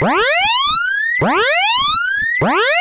What? What?